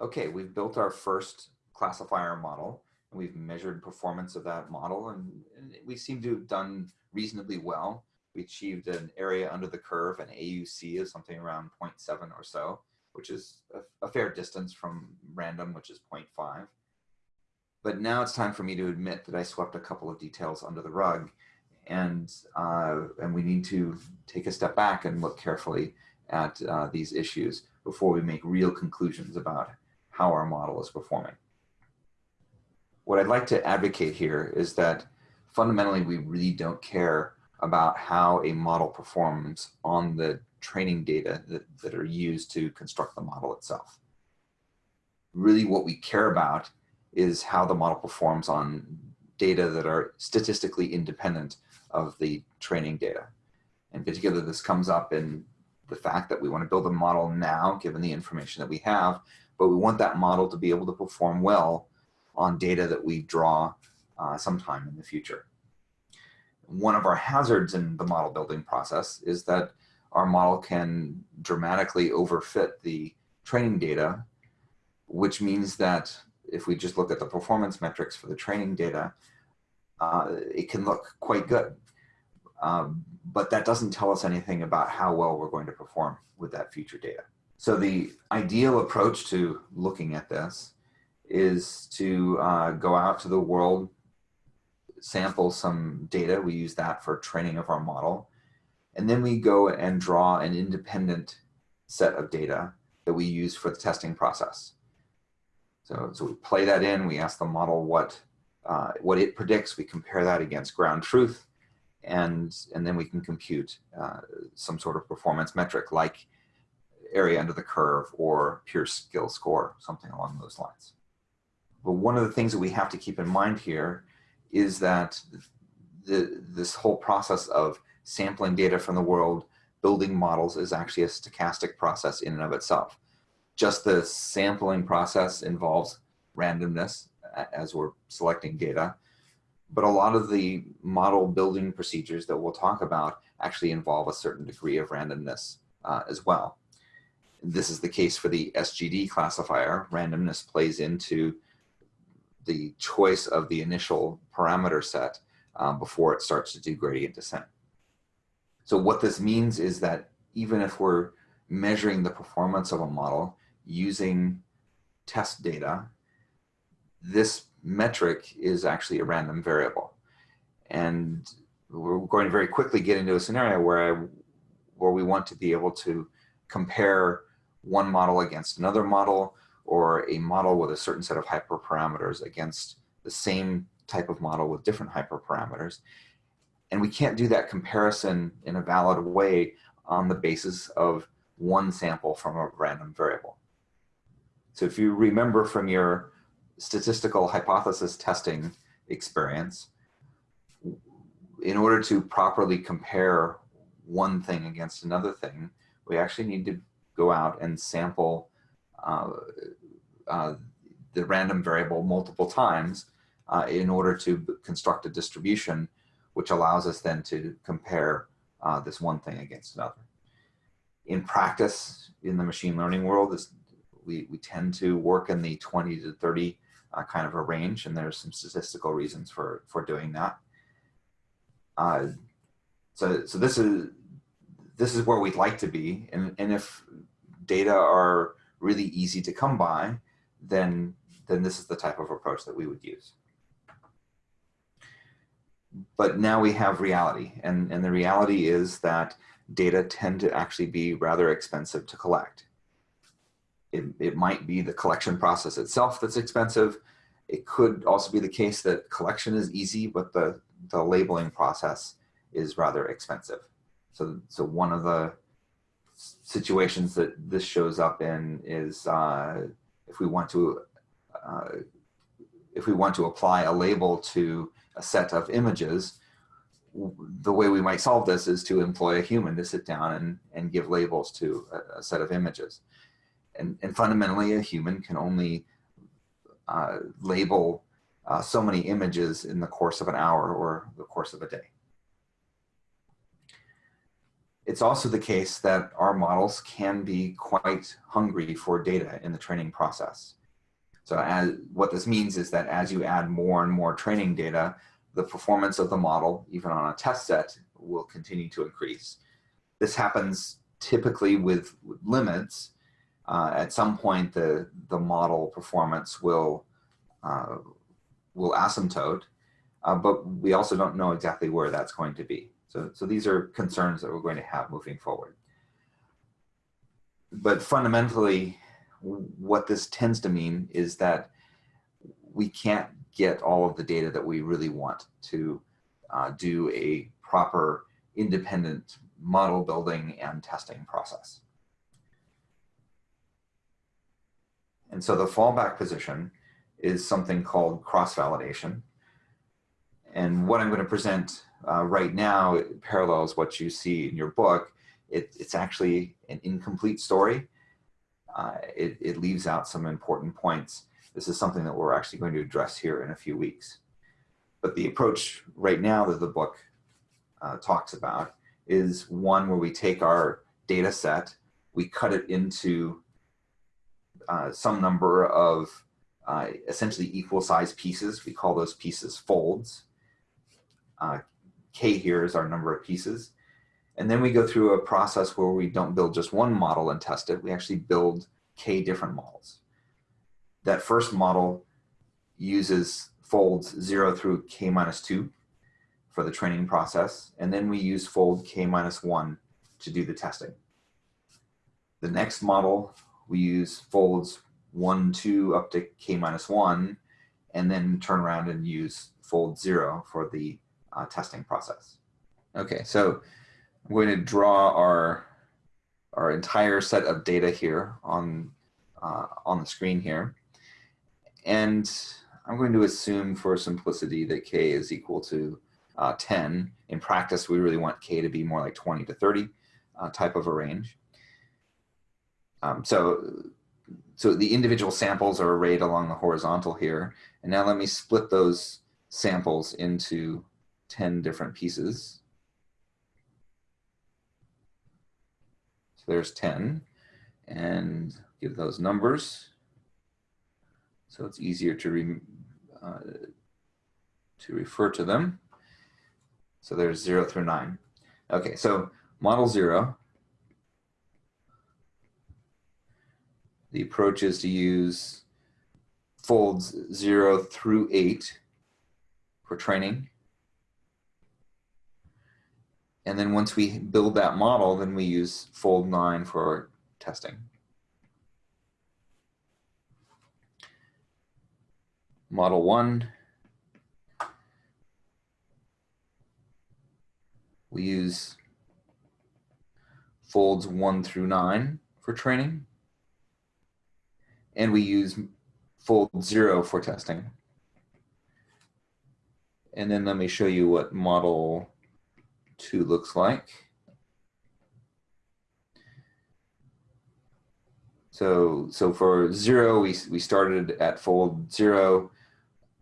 okay, we've built our first classifier model and we've measured performance of that model and, and we seem to have done reasonably well. We achieved an area under the curve, an AUC of something around 0.7 or so, which is a, a fair distance from random, which is 0.5. But now it's time for me to admit that I swept a couple of details under the rug and, uh, and we need to take a step back and look carefully at uh, these issues before we make real conclusions about how our model is performing. What I'd like to advocate here is that fundamentally we really don't care about how a model performs on the training data that, that are used to construct the model itself. Really what we care about is how the model performs on data that are statistically independent of the training data. In particular, this comes up in the fact that we want to build a model now, given the information that we have, but we want that model to be able to perform well on data that we draw uh, sometime in the future. One of our hazards in the model building process is that our model can dramatically overfit the training data, which means that if we just look at the performance metrics for the training data, uh, it can look quite good. Um, but that doesn't tell us anything about how well we're going to perform with that future data. So the ideal approach to looking at this is to uh, go out to the world, sample some data. We use that for training of our model. And then we go and draw an independent set of data that we use for the testing process. So, so we play that in, we ask the model what, uh, what it predicts, we compare that against ground truth, and, and then we can compute uh, some sort of performance metric like area under the curve or Peirce skill score, something along those lines. But one of the things that we have to keep in mind here is that the, this whole process of sampling data from the world, building models is actually a stochastic process in and of itself. Just the sampling process involves randomness as we're selecting data, but a lot of the model building procedures that we'll talk about actually involve a certain degree of randomness uh, as well. This is the case for the SGD classifier. Randomness plays into the choice of the initial parameter set um, before it starts to do gradient descent. So what this means is that even if we're measuring the performance of a model using test data, this metric is actually a random variable. And we're going to very quickly get into a scenario where, I, where we want to be able to compare one model against another model or a model with a certain set of hyperparameters against the same type of model with different hyperparameters. And we can't do that comparison in a valid way on the basis of one sample from a random variable. So if you remember from your statistical hypothesis testing experience, in order to properly compare one thing against another thing, we actually need to go out and sample uh, uh, the random variable multiple times uh, in order to construct a distribution, which allows us then to compare uh, this one thing against another. In practice, in the machine learning world, this, we, we tend to work in the 20 to 30 uh, kind of a range, and there's some statistical reasons for, for doing that. Uh, so, so this is this is where we'd like to be, and, and if data are really easy to come by, then, then this is the type of approach that we would use. But now we have reality, and, and the reality is that data tend to actually be rather expensive to collect. It, it might be the collection process itself that's expensive. It could also be the case that collection is easy, but the, the labeling process is rather expensive. So, so one of the situations that this shows up in is uh, if we want to uh, if we want to apply a label to a set of images, the way we might solve this is to employ a human to sit down and, and give labels to a, a set of images. And, and fundamentally, a human can only uh, label uh, so many images in the course of an hour or the course of a day. It's also the case that our models can be quite hungry for data in the training process. So as, what this means is that as you add more and more training data, the performance of the model, even on a test set, will continue to increase. This happens typically with, limits. Uh, at some point, the, the model performance will, uh, will asymptote, uh, but we also don't know exactly where that's going to be. So, so these are concerns that we're going to have moving forward. But fundamentally, what this tends to mean is that we can't get all of the data that we really want to uh, do a proper independent model building and testing process. And so the fallback position is something called cross-validation. And what I'm going to present uh, right now parallels what you see in your book. It, it's actually an incomplete story. Uh, it, it leaves out some important points. This is something that we're actually going to address here in a few weeks. But the approach right now that the book uh, talks about is one where we take our data set, we cut it into uh, some number of uh, essentially equal size pieces. We call those pieces folds. Uh, K here is our number of pieces. And then we go through a process where we don't build just one model and test it. We actually build K different models. That first model uses folds 0 through K minus 2 for the training process. And then we use fold K minus 1 to do the testing. The next model, we use folds 1, 2 up to K minus 1, and then turn around and use fold 0 for the uh, testing process. Okay, so I'm going to draw our, our entire set of data here on, uh, on the screen here. And I'm going to assume for simplicity that k is equal to uh, 10. In practice, we really want k to be more like 20 to 30 uh, type of a range. Um, so, so the individual samples are arrayed along the horizontal here. And now let me split those samples into 10 different pieces. So there's 10 and give those numbers. So it's easier to, re, uh, to refer to them. So there's zero through nine. Okay, so model zero. The approach is to use folds zero through eight for training. And then once we build that model, then we use fold nine for testing. Model one, we use folds one through nine for training. And we use fold zero for testing. And then let me show you what model 2 looks like. So, so for 0, we, we started at fold 0.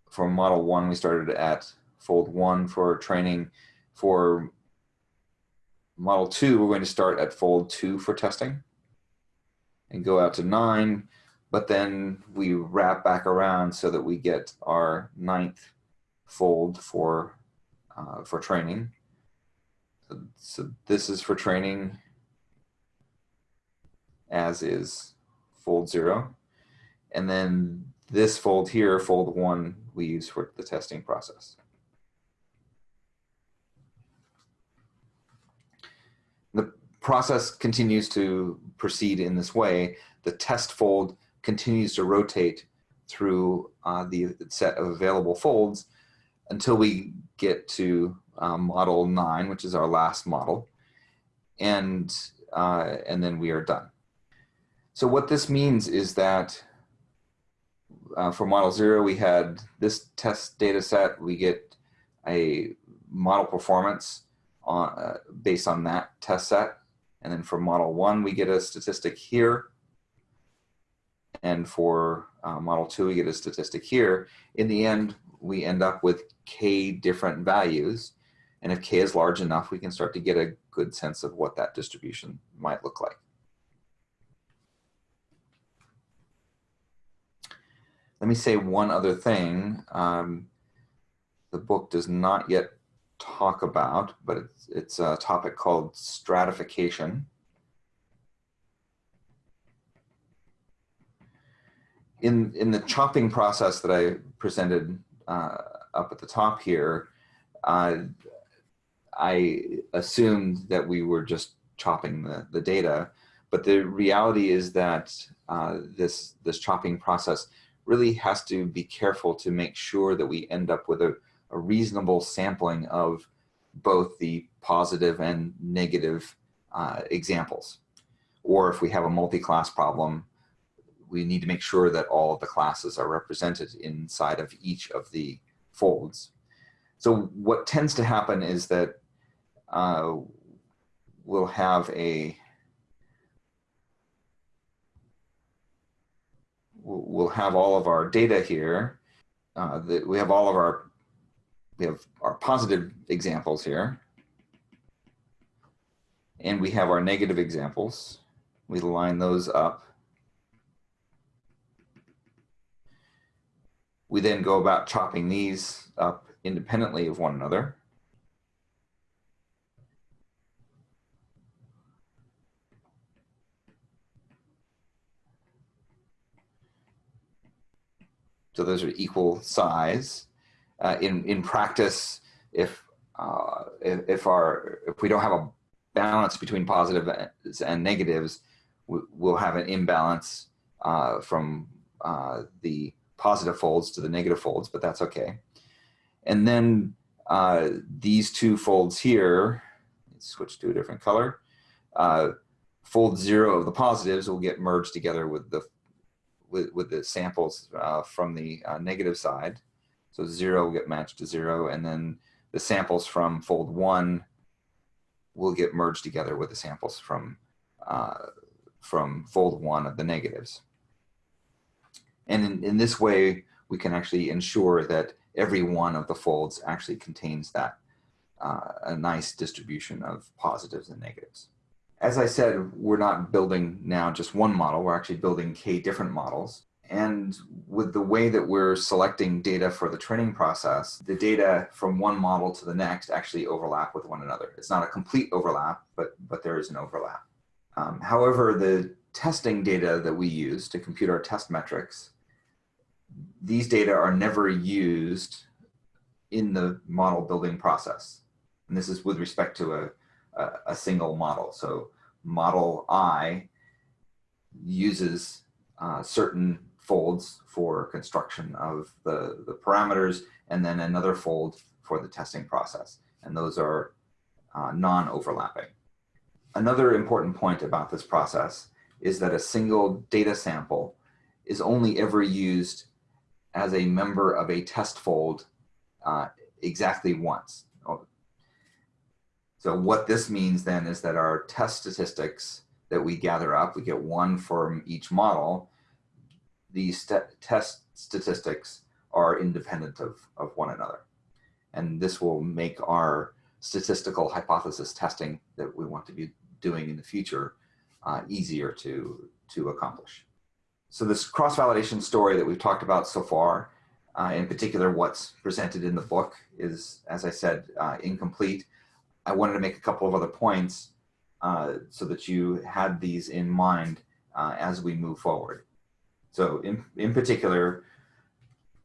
For model 1, we started at fold 1 for training. For model 2, we're going to start at fold 2 for testing and go out to 9. But then we wrap back around so that we get our ninth fold for, uh, for training. So this is for training as is fold zero. And then this fold here, fold one, we use for the testing process. The process continues to proceed in this way. The test fold continues to rotate through uh, the set of available folds until we get to um, model nine, which is our last model, and, uh, and then we are done. So what this means is that uh, for model zero, we had this test data set, we get a model performance on, uh, based on that test set. And then for model one, we get a statistic here. And for uh, model two, we get a statistic here. In the end, we end up with k different values. And if k is large enough, we can start to get a good sense of what that distribution might look like. Let me say one other thing. Um, the book does not yet talk about, but it's, it's a topic called stratification. In, in the chopping process that I presented uh, up at the top here, uh, I assumed that we were just chopping the, the data, but the reality is that uh, this, this chopping process really has to be careful to make sure that we end up with a, a reasonable sampling of both the positive and negative uh, examples. Or if we have a multi-class problem, we need to make sure that all of the classes are represented inside of each of the folds. So what tends to happen is that uh, we'll have a we'll have all of our data here. Uh, that we have all of our we have our positive examples here. And we have our negative examples. We line those up. We then go about chopping these up independently of one another. So those are equal size. Uh, in, in practice, if, uh, if, if, our, if we don't have a balance between positives and negatives, we'll have an imbalance uh, from uh, the positive folds to the negative folds, but that's okay. And then uh, these two folds here, switch to a different color, uh, fold zero of the positives will get merged together with the with, with the samples uh, from the uh, negative side. So zero will get matched to zero, and then the samples from fold one will get merged together with the samples from, uh, from fold one of the negatives. And in, in this way, we can actually ensure that every one of the folds actually contains that uh, a nice distribution of positives and negatives as I said, we're not building now just one model, we're actually building K different models. And with the way that we're selecting data for the training process, the data from one model to the next actually overlap with one another. It's not a complete overlap, but, but there is an overlap. Um, however, the testing data that we use to compute our test metrics, these data are never used in the model building process. And this is with respect to a, a, a single model. So model I uses uh, certain folds for construction of the, the parameters and then another fold for the testing process. And those are uh, non-overlapping. Another important point about this process is that a single data sample is only ever used as a member of a test fold uh, exactly once. So what this means then is that our test statistics that we gather up, we get one from each model, these st test statistics are independent of, of one another. And this will make our statistical hypothesis testing that we want to be doing in the future uh, easier to, to accomplish. So this cross-validation story that we've talked about so far, uh, in particular what's presented in the book is, as I said, uh, incomplete. I wanted to make a couple of other points uh, so that you had these in mind uh, as we move forward. So in, in particular,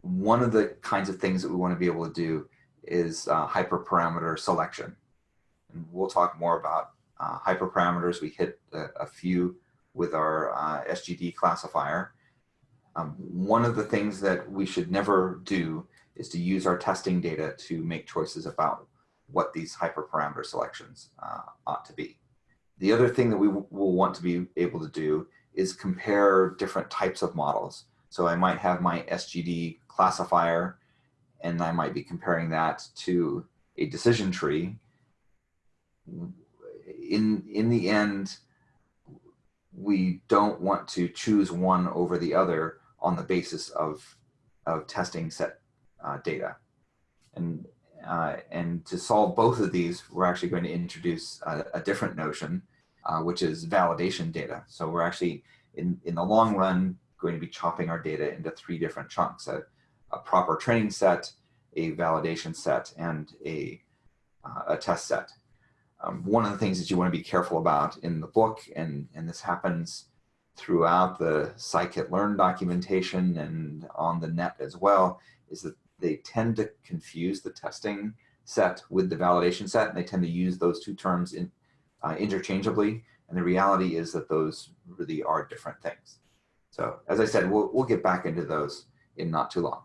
one of the kinds of things that we want to be able to do is uh, hyperparameter selection. And we'll talk more about uh, hyperparameters. We hit a, a few with our uh, SGD classifier. Um, one of the things that we should never do is to use our testing data to make choices about what these hyperparameter selections uh, ought to be. The other thing that we will want to be able to do is compare different types of models. So I might have my SGD classifier and I might be comparing that to a decision tree. In, in the end, we don't want to choose one over the other on the basis of, of testing set uh, data. And Uh, and to solve both of these, we're actually going to introduce a, a different notion, uh, which is validation data. So we're actually, in, in the long run, going to be chopping our data into three different chunks, a, a proper training set, a validation set, and a, uh, a test set. Um, one of the things that you want to be careful about in the book, and, and this happens throughout the scikit-learn documentation and on the net as well, is that they tend to confuse the testing set with the validation set, and they tend to use those two terms in, uh, interchangeably. And the reality is that those really are different things. So as I said, we'll, we'll get back into those in not too long.